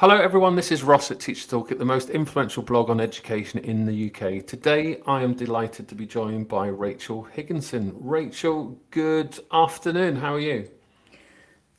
Hello everyone, this is Ross at Teacher Toolkit, the most influential blog on education in the UK. Today I am delighted to be joined by Rachel Higginson. Rachel, good afternoon, how are you?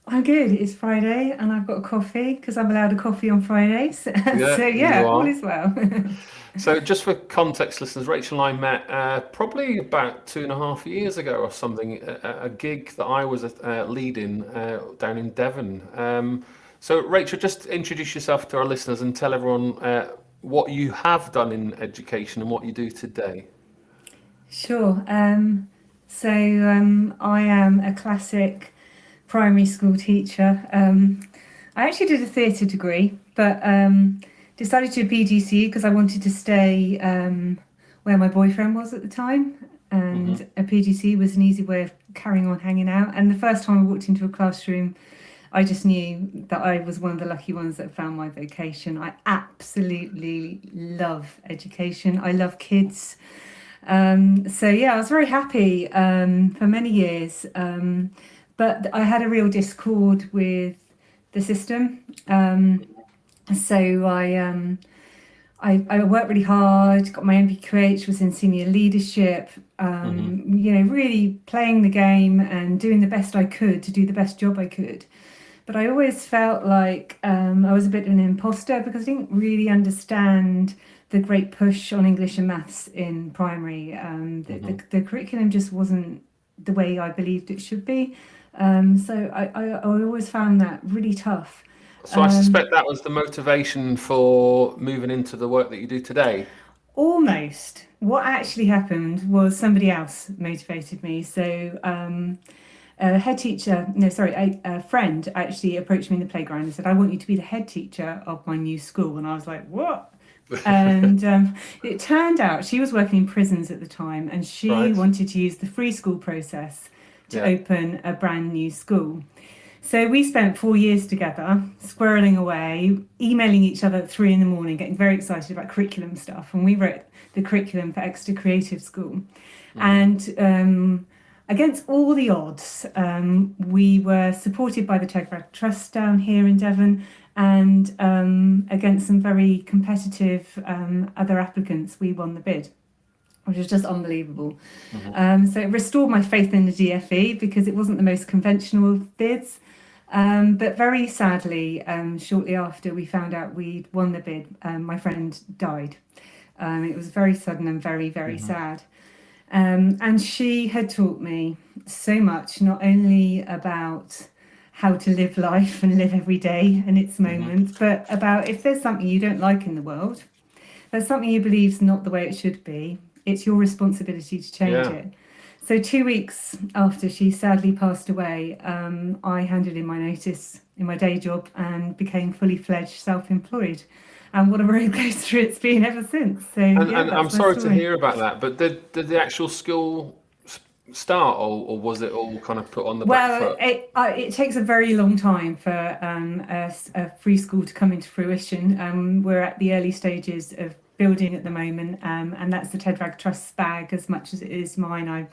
I'm good, it's Friday and I've got a coffee because I'm allowed a coffee on Fridays. Yeah, so yeah, all is well. so just for context listeners, Rachel and I met uh, probably about two and a half years ago or something, a, a gig that I was uh, leading uh, down in Devon. Um, so Rachel, just introduce yourself to our listeners and tell everyone uh, what you have done in education and what you do today. Sure. Um, so um, I am a classic primary school teacher. Um, I actually did a theatre degree, but um, decided to do a PGCE because I wanted to stay um, where my boyfriend was at the time. And mm -hmm. a PGCE was an easy way of carrying on hanging out. And the first time I walked into a classroom, I just knew that I was one of the lucky ones that found my vocation. I absolutely love education. I love kids. Um, so yeah, I was very happy um, for many years. Um, but I had a real discord with the system. Um, so I, um, I, I worked really hard, got my NPQH, was in senior leadership, um, mm -hmm. you know, really playing the game and doing the best I could to do the best job I could but I always felt like um, I was a bit of an imposter because I didn't really understand the great push on English and maths in primary. Um, the, mm -hmm. the, the, curriculum just wasn't the way I believed it should be. Um, so I, I, I, always found that really tough. So I suspect um, that was the motivation for moving into the work that you do today. Almost. What actually happened was somebody else motivated me. So a head teacher, no, sorry, a, a, friend actually approached me in the playground and said, I want you to be the head teacher of my new school. And I was like, what? and um, it turned out she was working in prisons at the time and she right. wanted to use the free school process to yeah. open a brand new school. So we spent four years together, squirreling away, emailing each other at three in the morning, getting very excited about curriculum stuff. And we wrote the curriculum for Exeter Creative School. Mm. And um, Against all the odds, um, we were supported by the Ted Wragg Trust down here in Devon and um, against some very competitive um, other applicants, we won the bid, which was just unbelievable. Mm -hmm. so it restored my faith in the DFE because it wasn't the most conventional of bids. Um, but very sadly, um, shortly after we found out we'd won the bid, um, my friend died. Um, it was very sudden and very, very mm -hmm. sad. Um, and she had taught me so much, not only about how to live life and live every day and its mm-hmm. moments, but about if there's something you don't like in the world, there's something you believe is not the way it should be, it's your responsibility to change yeah. it. So two weeks after she sadly passed away, um, I handed in my notice in my day job and became fully fledged self-employed and what a roller coaster it's been ever since. So, and, yeah, and I'm sorry story. to hear about that, but did, did the actual school start or, or was it all kind of put on the well, back foot? It, uh, it takes a very long time for um, a, a, free school to come into fruition. Um, we're at the early stages of building at the moment um, and that's the Ted Wragg Trust's bag as much as it is mine. I,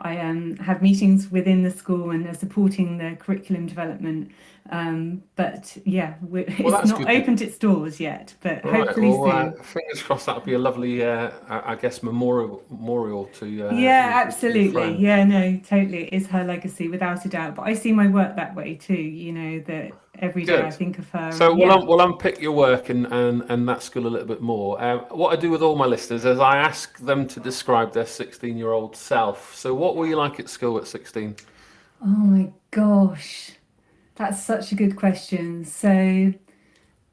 I um, have meetings within the school and are supporting the curriculum development um, but yeah, well, it's not opened its doors yet, but right, hopefully well, uh, soon. Uh, fingers crossed that'll be a lovely, uh, I guess, memorial memorial to. Uh, yeah, absolutely. Yeah, no, totally. It is her legacy without a doubt. But I see my work that way too. You know that every day Good. I think of her. So we'll, un we'll unpick your work and, and, and that school a little bit more. Uh, what I do with all my listeners is I ask them to describe their 16 year old self. So what were you like at school at 16? Oh my gosh. That's such a good question. So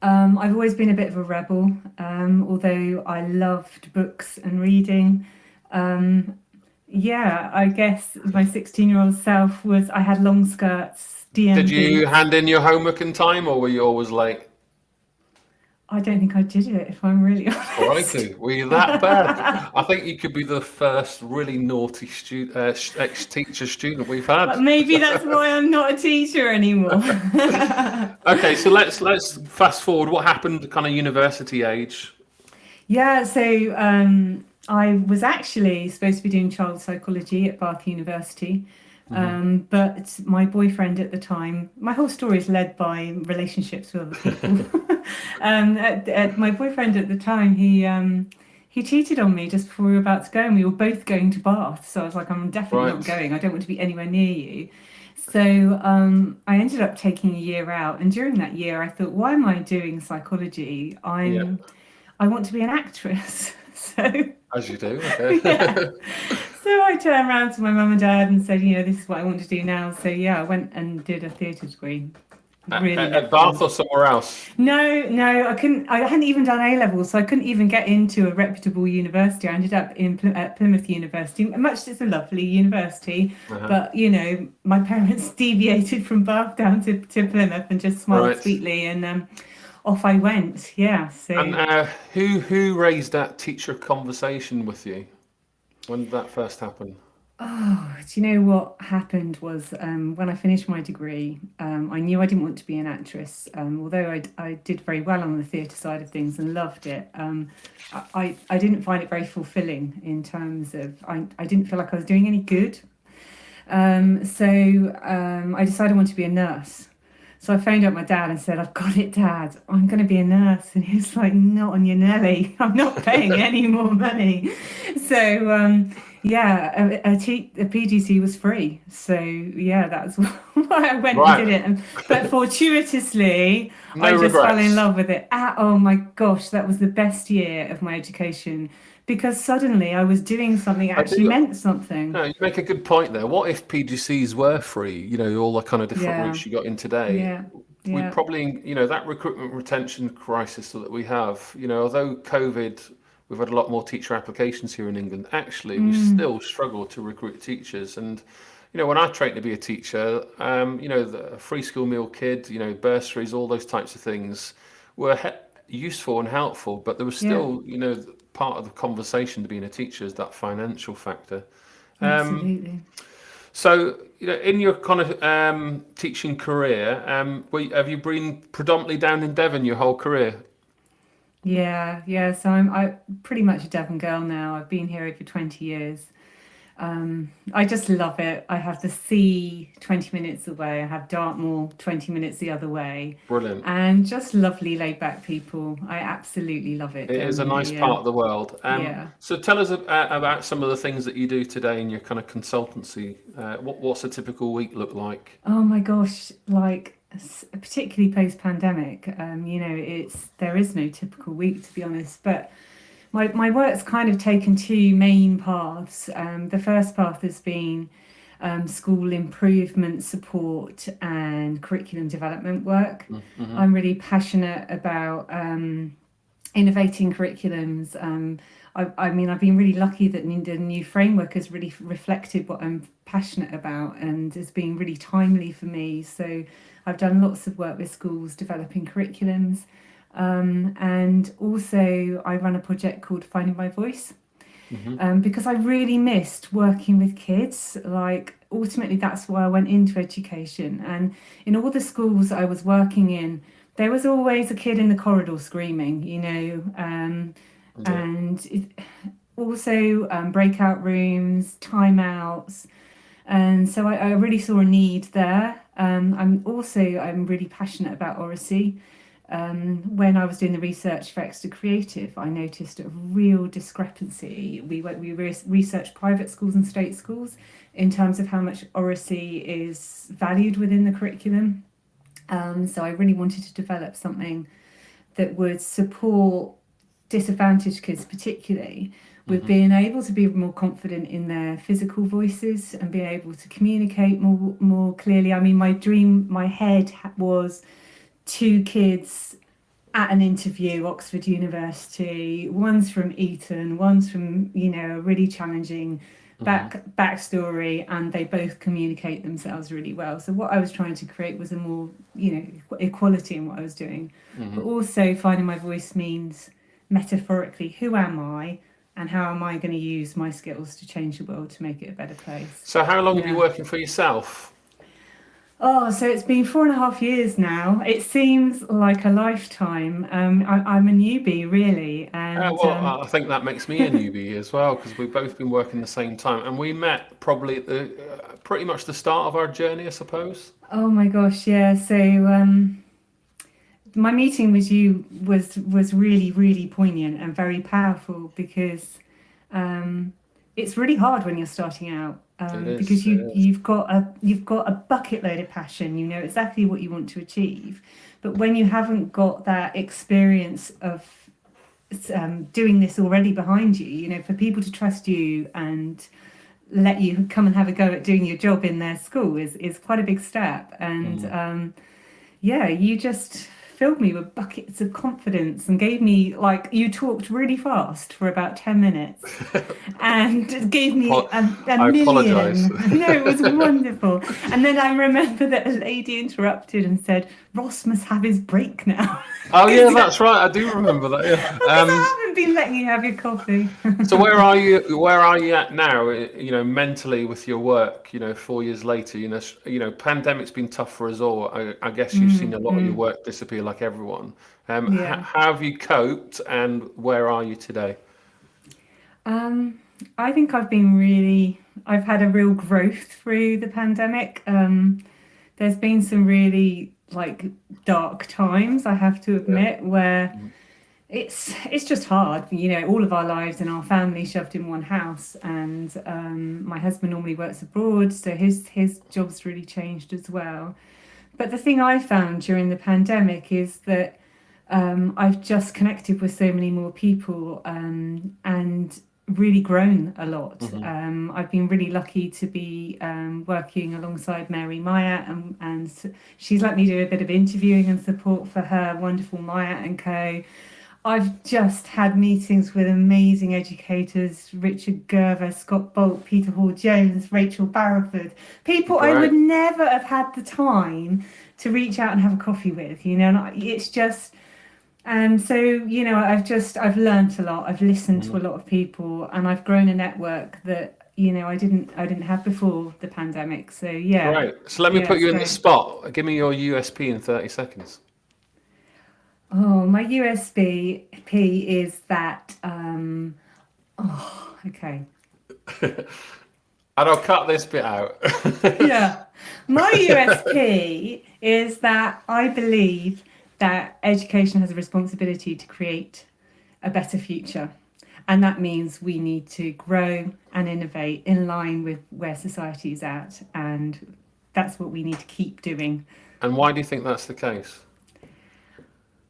um, I've always been a bit of a rebel, um, although I loved books and reading. Um, yeah, I guess my 16 year old self was, I had long skirts. Did you hand in your homework in time or were you always late? I don't think I did it, if I'm really honest. Righty, were you that bad? I think you could be the first really naughty student, uh, ex-teacher student we've had. But maybe that's why I'm not a teacher anymore. okay, so let's let's fast forward. What happened, kind of university age? Yeah, so um, I was actually supposed to be doing child psychology at Bath University. Mm -hmm. um, but my boyfriend at the time, my whole story is led by relationships with other people. um, at, at my boyfriend at the time, he um, he cheated on me just before we were about to go, and we were both going to Bath. So I was like, I'm definitely not going. I don't want to be anywhere near you. So um, I ended up taking a year out, and during that year, I thought, why am I doing psychology? I'm I want to be an actress. So as you do. yeah. So I turned around to my mum and dad and said, you know, this is what I want to do now. So yeah, I went and did a theatre degree. At, Really at- at Bath or somewhere else? No, no, I couldn't. I hadn't even done A level, so I couldn't even get into a reputable university. I ended up in Ply- at Plymouth University. Much it's a lovely university, Uh-huh. but you know, my parents deviated from Bath down to, to Plymouth and just smiled Right. sweetly, and um, off I went. Yeah. So. And uh, who who raised that teacher conversation with you? When did that first happen? Oh, do you know what happened was um, when I finished my degree, um, I knew I didn't want to be an actress. Um, although I, I did very well on the theatre side of things and loved it, um, I, I didn't find it very fulfilling in terms of I, I didn't feel like I was doing any good. Um, so um, I decided I wanted to be a nurse. So I phoned up my dad and said, I've got it, Dad. I'm going to be a nurse. And he was like, Not on your Nelly. I'm not paying any more money. So, um, yeah, a, a, T, a PGCE was free. So, yeah, that's why I went Right. and did it. And, but fortuitously, No I just fell in love with it. Ah, oh my gosh, that was the best year of my education because suddenly I was doing something that actually meant something. No, you make a good point there. What if PGCEs were free? You know, all the kind of different Yeah. routes you got in today. Yeah, We probably, you know, that recruitment retention crisis that we have. You know, although COVID, we've had a lot more teacher applications here in England. Actually, we Mm. still struggle to recruit teachers. And you know, when I trained to be a teacher, um, you know, the free school meal kid, you know, bursaries, all those types of things were useful and helpful. But there was yeah, still, you know, part of the conversation to being a teacher is that financial factor. Um, absolutely. so, you know, in your kind of um, teaching career, um, you- have you been predominantly down in Devon your whole career? Yeah, yeah. So I'm I pretty much a Devon girl now. I've been here over 20 years. Um, I just love it. I have the sea 20 minutes away. I have Dartmoor 20 minutes the other way, Brilliant. and just lovely laid back people. I absolutely love it It is a nice here. part of the world. Um, Yeah. so tell us uh, about some of the things that you do today in your kind of consultancy. Uh, what, what's a typical week look like? Oh my gosh, like particularly post pandemic, um, you know, it's there is no typical week to be honest, but my, my work's kind of taken two main paths. Um, the first path has been um, school improvement support and curriculum development work. Mm-hmm. I'm really passionate about um, innovating curriculums. Um, I, I mean, I've been really lucky that the new framework has really reflected what I'm passionate about and has been really timely for me. So I've done lots of work with schools developing curriculums. Um, and also, I run a project called Finding My Voice hmm um, because I really missed working with kids. Like, ultimately, that's why I went into education. And in all the schools I was working in, there was always a kid in the corridor screaming, you know, um, Yeah. and it, also um, breakout rooms, timeouts. And so I, I really saw a need there. Um, I'm also I'm really passionate about oracy. Um, when I was doing the research for Exeter Creative, I noticed a real discrepancy. We went, we re- researched private schools and state schools in terms of how much oracy is valued within the curriculum. Um, so I really wanted to develop something that would support disadvantaged kids, particularly with hmm being able to be more confident in their physical voices and being able to communicate more more clearly. I mean, my dream, my head was two kids at an interview, Oxford University. One's from Eton, one's from you know a really challenging hmm back backstory, and they both communicate themselves really well. So what I was trying to create was a more you know equality in what I was doing, hmm but also finding my voice means metaphorically who am I and how am I going to use my skills to change the world to make it a better place. So, how long have you Yeah. working for yourself? Oh, so it's been four and a half years now. It seems like a lifetime. Um, I, I'm a newbie, really, Uh, and well, um, I think that makes me a newbie as well because we've both been working the same time, and we met probably at the uh, pretty much the start of our journey, I suppose. oh my gosh, yeah. So um, my meeting with you was was really really poignant and very powerful because um, it's really hard when you're starting out um, is, because you you've got a you've got a bucket load of passion. You know exactly what you want to achieve, but when you haven't got that experience of um, doing this already behind you, you know, for people to trust you and let you come and have a go at doing your job in their school is is quite a big step. And um, yeah, you just filled me with buckets of confidence and gave me like you talked really fast for about 10 minutes and gave me a, a I million apologise. no it was wonderful and then i remember that a lady interrupted and said ross must have his break now Oh yeah, that's right. I do remember that. Yeah. Um, haven't been letting you have your coffee so where are you? Where are you at now? You know, mentally with your work. You know, four years later. You know, you know, pandemic's been tough for us all. I, I guess you've seen a lot of your work disappear, like everyone. Um, Yeah. how have you coped, and where are you today? Um, I think I've been really, I've had a real growth through the pandemic. Um, there's been some really like dark times, I have to admit, where it's it's just hard. You know, all of our lives and our family shoved in one house, and um, my husband normally works abroad, so his his job's really changed as well. But the thing I found during the pandemic is that um, I've just connected with so many more people um, and really grown a lot. Um, I've been really lucky to be um, working alongside Mary Myatt, and, and she's let me do a bit of interviewing and support for her wonderful Myatt and Co. I've just had meetings with amazing educators Richard Gerver, Scott Bolt, Peter Hall Jones, Rachel Barrowford, people I would never have had the time to reach out and have a coffee with, you know, and I- it's just. And so, you know, I've just I've learnt a lot. I've listened to a mm-hmm. lot of people, and I've grown a network that you know I didn't I didn't have before the pandemic. So yeah, Right. So let me Yeah, put you in the spot. Give me your USP in thirty seconds. Oh, my USB P is that. Um, oh, okay. And I'll cut this bit out. Yeah, my USP is that I believe that education has a responsibility to create a better future. And that means we need to grow and innovate in line with where society is at. And that's what we need to keep doing. and why do you think that's the case?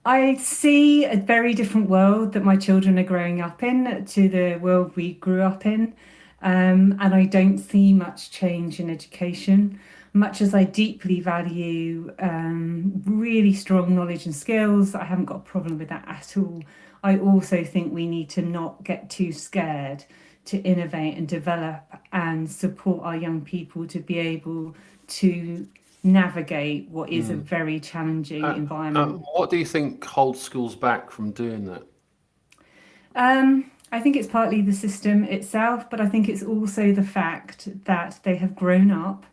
I see a very different world that my children are growing up in to the world we grew up in. Um, and I don't see much change in education. Much as I deeply value um, really strong knowledge and skills, I haven't got a problem with that at all. I also think we need to not get too scared to innovate and develop and support our young people to be able to navigate what is a very challenging environment. Uh, what do you think holds schools back from doing that? Um, I think it's partly the system itself, but I think it's also the fact that they have grown up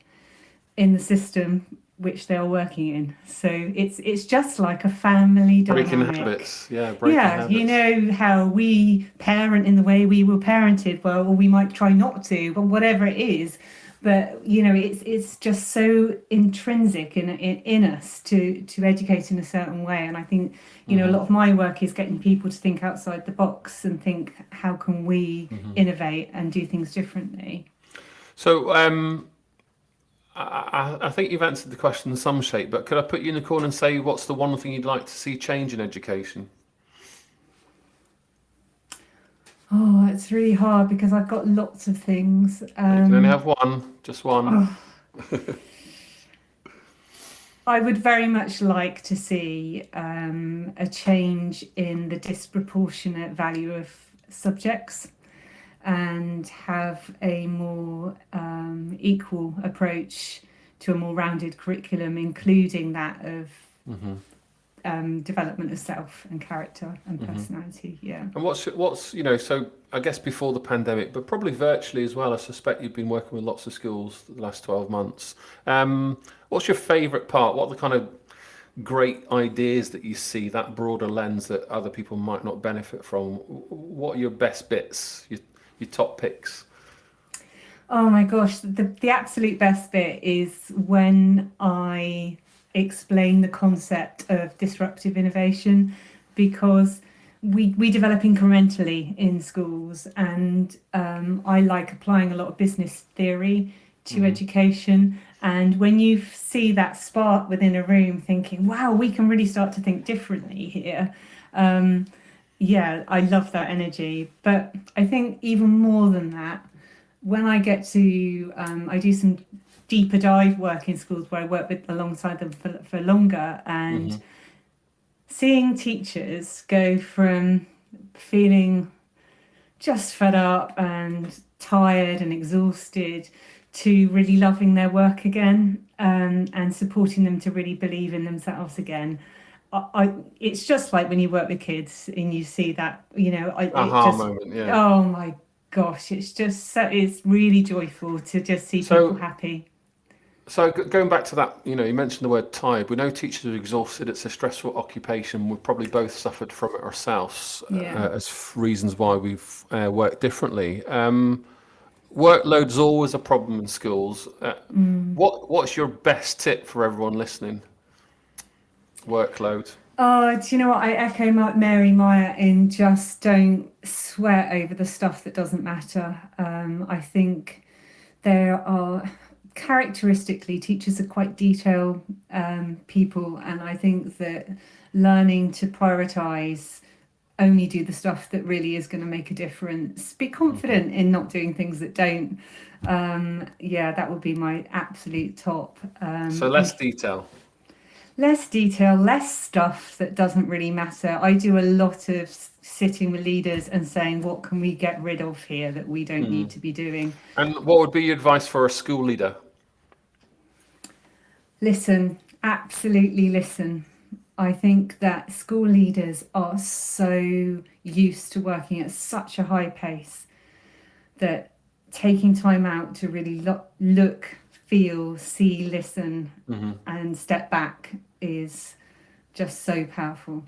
in the system which they are working in. So it's it's just like a family Breaking dynamic. habits. Yeah, breaking yeah, habits. you know how we parent in the way we were parented. Well, or we might try not to, but whatever it is, but you know, it's it's just so intrinsic in in, in us to to educate in a certain way. And I think you know a lot of my work is getting people to think outside the box and think how can we innovate and do things differently. So, um, I, I I think you've answered the question in some shape, but could I put you in the corner and say what's the one thing you'd like to see change in education? Oh, it's really hard because I've got lots of things. You can only Um, have one, just one. I would very much like to see um, a change in the disproportionate value of subjects and have a more um, equal approach to a more rounded curriculum, including that of um, development of self and character and personality. Yeah. And what's what's you know? So I guess before the pandemic, but probably virtually as well. I suspect you've been working with lots of schools the last twelve months. Um, what's your favourite part? What are the kind of great ideas that you see that broader lens that other people might not benefit from? What are your best bits? Your your top picks? Oh my gosh, the, the absolute best bit is when I explain the concept of disruptive innovation because we, we develop incrementally in schools and um, I like applying a lot of business theory to mm-hmm. education and when you see that spark within a room thinking wow we can really start to think differently here um, yeah I love that energy but I think even more than that when I get to um, I do some deeper dive work in schools where I work with alongside them for, for longer and mm-hmm seeing teachers go from feeling just fed up and tired and exhausted to really loving their work again um, and supporting them to really believe in themselves again. I, I, it's just like when you work with kids and you see that, you know, I, just, moment, yeah. Oh my gosh, it's just so, it's really joyful to just see so, people happy. So going back to that, you know, you mentioned the word tired. We know teachers are exhausted. It's a stressful occupation. We've probably both suffered from it ourselves yeah. uh, as reasons why we've uh, worked differently. Um, workload's always a problem in schools. Uh, mm. What What's your best tip for everyone listening? Workload. Oh, do you know what? I echo Mary Myatt in just don't sweat over the stuff that doesn't matter. Um, I think there are characteristically, teachers are quite detail um, people, and I think that learning to prioritize only do the stuff that really is going to make a difference. Be confident mm-hmm. in not doing things that don't. Um, yeah, that would be my absolute top. Um, so less detail. Less detail, less stuff that doesn't really matter. I do a lot of sitting with leaders and saying, what can we get rid of here that we don't mm. need to be doing? And what would be your advice for a school leader? Listen, absolutely listen. I think that school leaders are so used to working at such a high pace that taking time out to really look, look feel, see, listen, mm-hmm. and step back is just so powerful.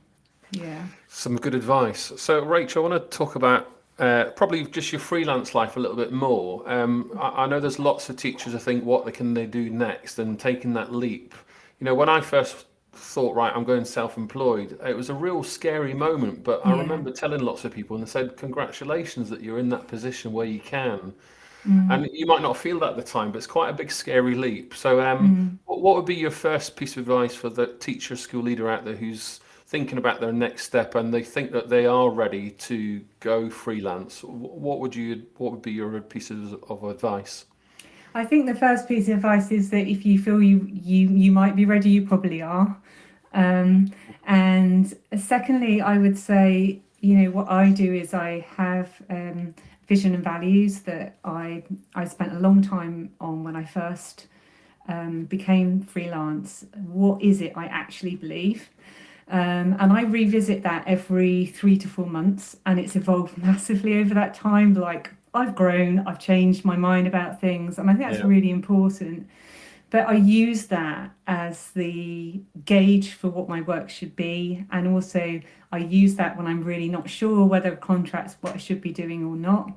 Yeah. Some good advice. So, Rachel, I want to talk about uh, probably just your freelance life a little bit more. Um, I, I, know there's lots of teachers who think, what can they do next? And taking that leap. You know, when I first thought, right, I'm going self-employed, it was a real scary moment. But I remember telling lots of people, and they said, congratulations that you're in that position where you can. Mm. And you might not feel that at the time, but it's quite a big, scary leap. So, um, mm. what, what would be your first piece of advice for the teacher, school leader out there who's thinking about their next step and they think that they are ready to go freelance, what would you what would be your pieces of advice? I think the first piece of advice is that if you feel you you you might be ready, you probably are. Um, and secondly, I would say, you know, what I do is I have um, vision and values that I I spent a long time on when I first um, became freelance. What is it I actually believe? Um, and I revisit that every three to four months, and it's evolved massively over that time. Like I've grown, I've changed my mind about things, and I think that's yeah. really important. But I use that as the gauge for what my work should be, and also I use that when I'm really not sure whether a contract's what I should be doing or not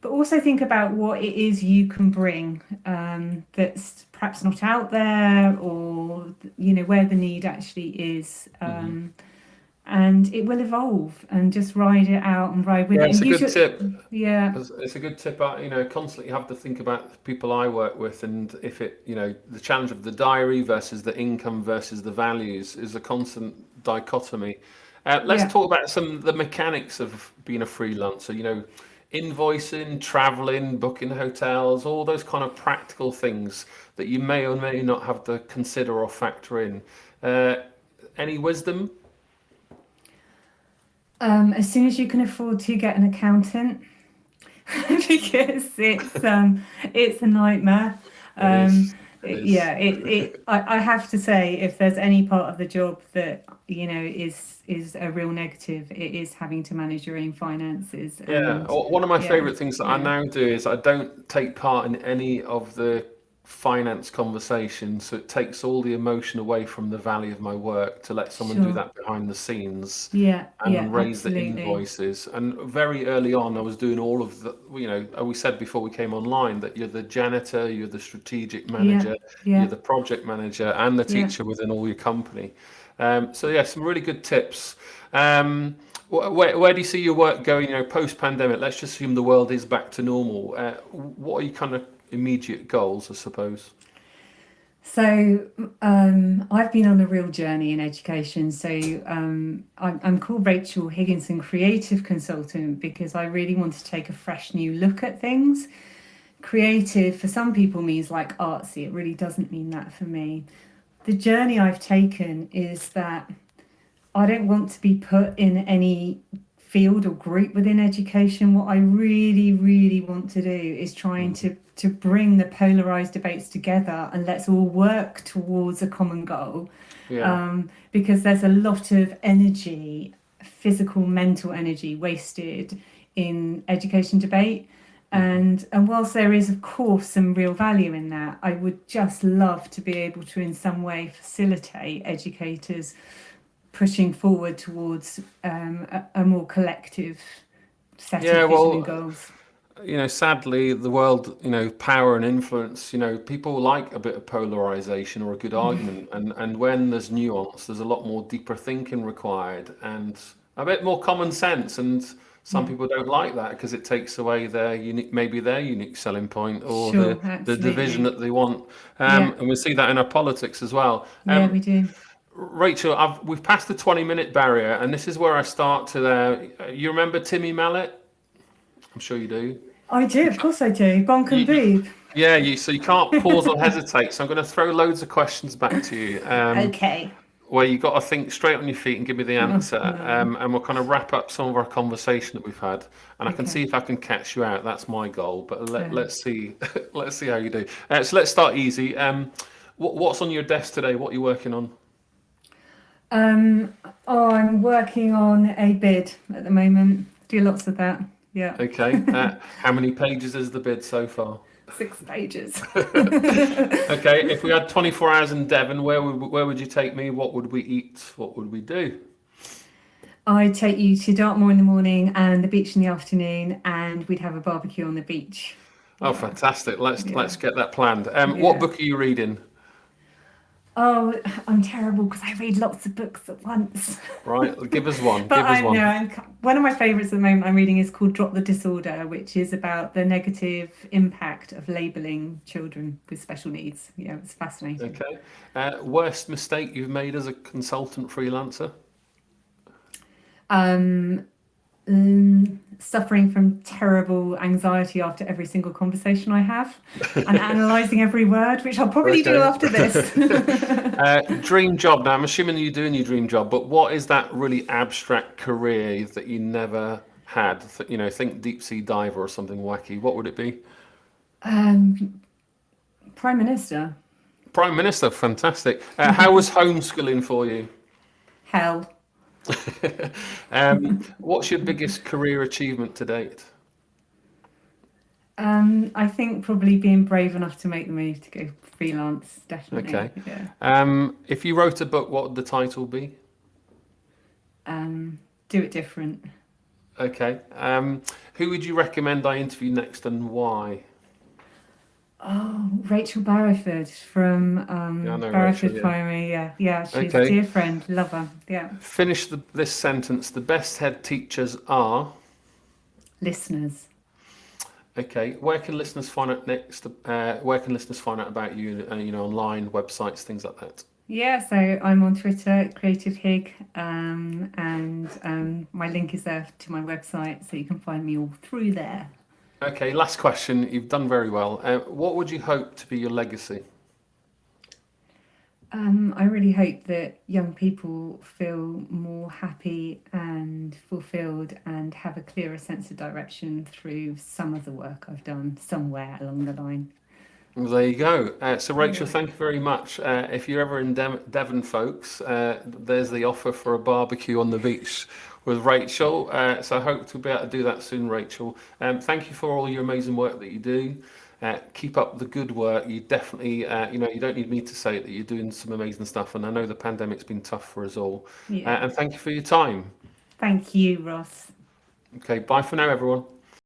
but also think about what it is you can bring um, that's perhaps not out there or you know where the need actually is um, mm-hmm. and it will evolve and just ride it out and ride with yeah, it. it's a good should, tip. yeah. It's, it's, a good tip. Uh, you know constantly have to think about the people i work with and if it you know the challenge of the diary versus the income versus the values is a constant dichotomy. Uh, let's yeah. talk about some the mechanics of being a freelancer. You know invoicing, traveling, booking hotels, all those kind of practical things that you may or may not have to consider or factor in. Uh, any wisdom? Um, as soon as you can afford to get an accountant, because it's um, it's a nightmare. Um, it yeah, it, it I, I have to say, if there's any part of the job that you know is is a real negative it is having to manage your own finances yeah and, one of my yeah, favorite things that yeah. i now do is i don't take part in any of the finance conversation so it takes all the emotion away from the value of my work to let someone do Sure. that behind the scenes Yeah, and yeah, raise the absolutely. invoices and very early on i was doing all of the you know uh, we said before we came online that you're the janitor you're the strategic manager Yeah, you're the project manager and the yeah. teacher within all your company um, so yeah some really good tips um, wh- where, where do you see your work going you know post pandemic let's just assume the world is back to normal uh, what are you kind of immediate goals i suppose So um, I've been on a real journey in education. So um, I'm, I'm called Rachel Higginson, creative consultant, because I really want to take a fresh new look at things. Creative for some people means like artsy. It really doesn't mean that for me. The journey I've taken is that I don't want to be put in any field or group within education. What I really, really want to do is trying to to bring the polarized debates together and let's all work towards a common goal. yeah Um, because there's a lot of energy, physical, mental energy wasted in education debate. And and whilst there is of course some real value in that, I would just love to be able to in some way facilitate educators pushing forward towards um, a, a more collective set Yeah, of well, goals. you know, sadly, the world, you know, power and influence, you know, people like a bit of polarization or a good argument. And, and when there's nuance, there's a lot more deeper thinking required and a bit more common sense. And some people don't like that because it takes away their unique, maybe their unique selling point or Sure, the, the division that they want. Um, Yeah. and we see that in our politics as well. Yeah, Um, we do. Rachel, I've, we've passed the 20 minute barrier, and this is where I start to. Uh, you remember Timmy Mallett? I'm sure you do. I do, of course I do. Bonk and You- boob. Yeah, you. So you can't pause or hesitate. So I'm going to throw loads of questions back to you, um, Okay. where you got to think straight on your feet and give me the answer, um, and we'll kind of wrap up some of our conversation that we've had, and I can Okay. see if I can catch you out. That's my goal. But let, Okay. let's see, let's see how you do. Uh, so let's start easy. Um, what, what's on your desk today? What are you working on? Um, oh, I'm working on a bid at the moment. Do lots of that. Yeah, Okay. Uh, how many pages is the bid so far? six pages. Okay. If we had 24 hours in Devon, where would where would you take me? What would we eat? What would we do? I'd take you to Dartmoor in the morning and the beach in the afternoon, and we'd have a barbecue on the beach. Oh, fantastic! Let's Yeah. let's get that planned. Um, What book are you reading? Oh, I'm terrible because I read lots of books at once. Right, give us one. But give us I one. know I'm, one of my favourites at the moment I'm reading is called Drop the Disorder, which is about the negative impact of labelling children with special needs. Yeah, it's fascinating. Okay. Uh, worst mistake you've made as a consultant freelancer? Um, mm, suffering from terrible anxiety after every single conversation I have and analysing every word, which I'll probably do after this. Uh, dream job. Now, I'm assuming you're doing your dream job, but what is that really abstract career that you never had? You know, think deep sea diver or something wacky. What would it be? um, Prime Minister, Prime Minister. Fantastic. Uh, how was homeschooling for you? hell. Um, what's your biggest career achievement to date? Um, I think probably being brave enough to make the move to go freelance, definitely. Okay. Yeah. Um, if you wrote a book, what would the title be? Um, do it different. Okay. Um, who would you recommend I interview next and why? Oh, Rachel Barrowford from um, Yeah, Barrowford Rachel, yeah. Primary. Yeah, yeah, she's Okay. a dear friend. Love her. Yeah, Finish the, this sentence. The best head teachers are. listeners. Okay. Where can listeners find out next? Uh, where can listeners find out about you? Uh, you know, online websites, things like that. Yeah, so I'm on Twitter, Creative Hig, um, and um, my link is there to my website, so you can find me all through there. Okay. Last question. You've done very well. Uh, what would you hope to be your legacy? Um, I really hope that young people feel more happy and fulfilled and have a clearer sense of direction through some of the work I've done somewhere along the line. Well, there you go. Uh, so, Rachel, thank you very much. Uh, if you're ever in Dev- Devon, folks, uh, there's the offer for a barbecue on the beach with Rachel. Uh, so, I hope to be able to do that soon, Rachel. Um, thank you for all your amazing work that you do. Uh, keep up the good work. You definitely, uh, you know, you don't need me to say it that you're doing some amazing stuff. And I know the pandemic's been tough for us all. Uh, Yeah. and thank you for your time. Thank you, Ross. Okay, bye for now, everyone.